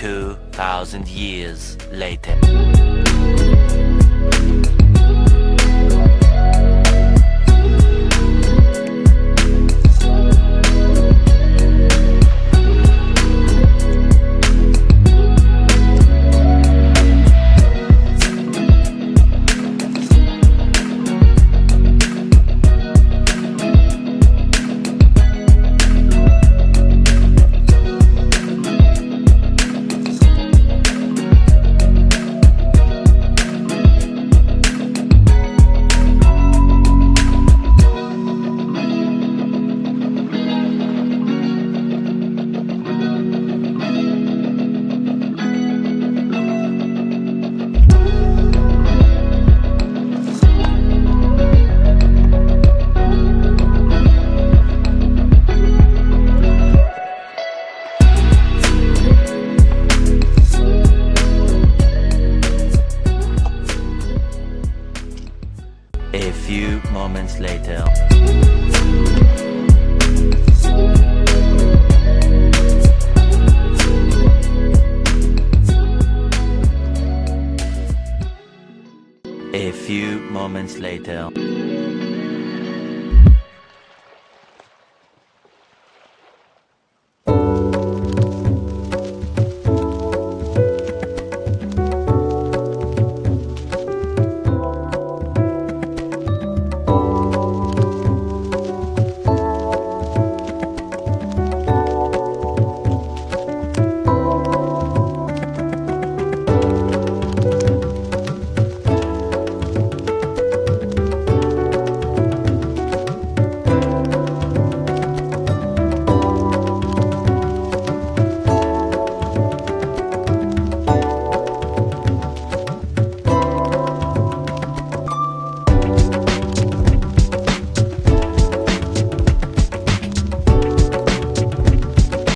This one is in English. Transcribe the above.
2,000 years later. Few later. A few moments later.